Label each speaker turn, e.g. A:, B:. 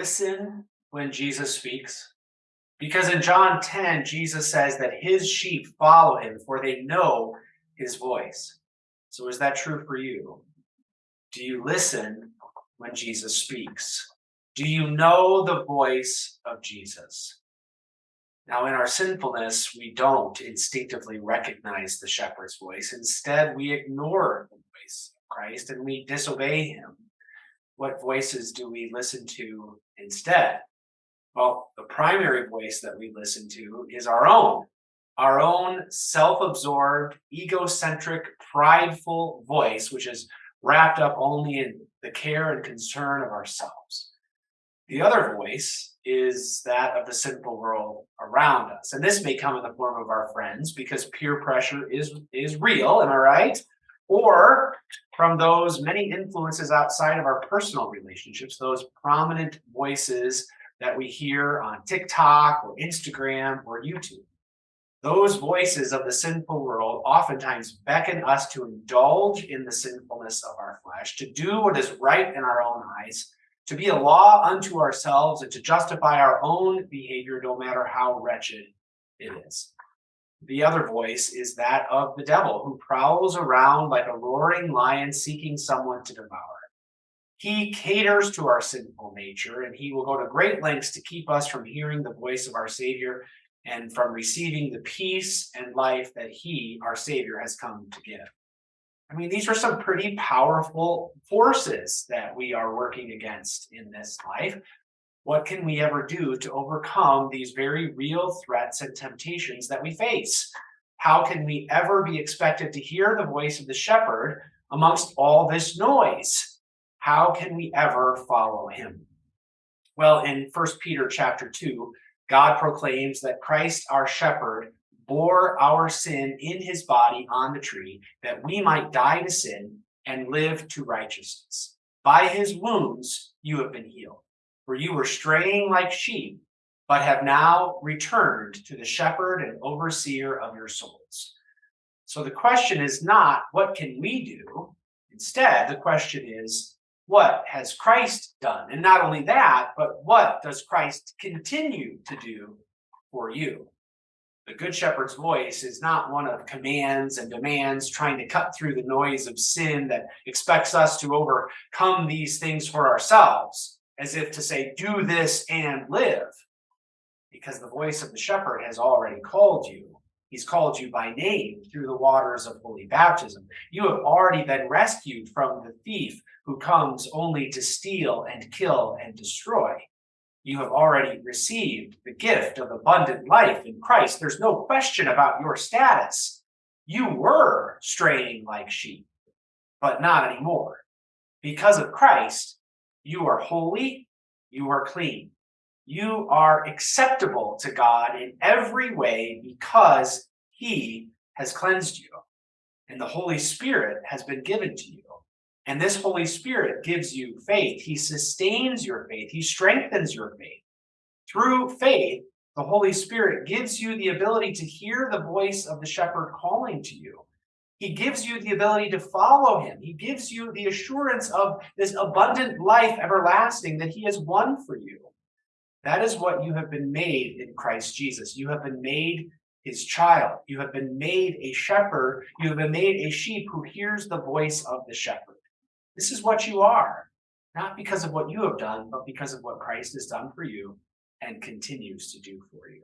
A: listen when Jesus speaks? Because in John 10, Jesus says that his sheep follow him, for they know his voice. So is that true for you? Do you listen when Jesus speaks? Do you know the voice of Jesus? Now, in our sinfulness, we don't instinctively recognize the shepherd's voice. Instead, we ignore the voice of Christ and we disobey him. What voices do we listen to instead? Well, the primary voice that we listen to is our own, our own self absorbed, egocentric, prideful voice, which is wrapped up only in the care and concern of ourselves. The other voice is that of the sinful world around us. And this may come in the form of our friends because peer pressure is, is real, am I right? Or from those many influences outside of our personal relationships, those prominent voices that we hear on TikTok or Instagram or YouTube. Those voices of the sinful world oftentimes beckon us to indulge in the sinfulness of our flesh, to do what is right in our own eyes, to be a law unto ourselves, and to justify our own behavior, no matter how wretched it is. The other voice is that of the devil, who prowls around like a roaring lion seeking someone to devour. He caters to our sinful nature, and he will go to great lengths to keep us from hearing the voice of our Savior and from receiving the peace and life that he, our Savior, has come to give. I mean, these are some pretty powerful forces that we are working against in this life. What can we ever do to overcome these very real threats and temptations that we face? How can we ever be expected to hear the voice of the shepherd amongst all this noise? how can we ever follow him? Well, in First Peter chapter 2, God proclaims that Christ, our shepherd, bore our sin in his body on the tree, that we might die to sin and live to righteousness. By his wounds you have been healed, for you were straying like sheep, but have now returned to the shepherd and overseer of your souls. So the question is not, what can we do? Instead, the question is, what has Christ done? And not only that, but what does Christ continue to do for you? The Good Shepherd's voice is not one of commands and demands trying to cut through the noise of sin that expects us to overcome these things for ourselves, as if to say, do this and live. Because the voice of the shepherd has already called you. He's called you by name through the waters of holy baptism. You have already been rescued from the thief who comes only to steal and kill and destroy. You have already received the gift of abundant life in Christ. There's no question about your status. You were straying like sheep, but not anymore. Because of Christ, you are holy, you are clean. You are acceptable to God in every way because he has cleansed you. And the Holy Spirit has been given to you. And this Holy Spirit gives you faith. He sustains your faith. He strengthens your faith. Through faith, the Holy Spirit gives you the ability to hear the voice of the shepherd calling to you. He gives you the ability to follow him. He gives you the assurance of this abundant life everlasting that he has won for you. That is what you have been made in Christ Jesus. You have been made his child. You have been made a shepherd. You have been made a sheep who hears the voice of the shepherd. This is what you are, not because of what you have done, but because of what Christ has done for you and continues to do for you.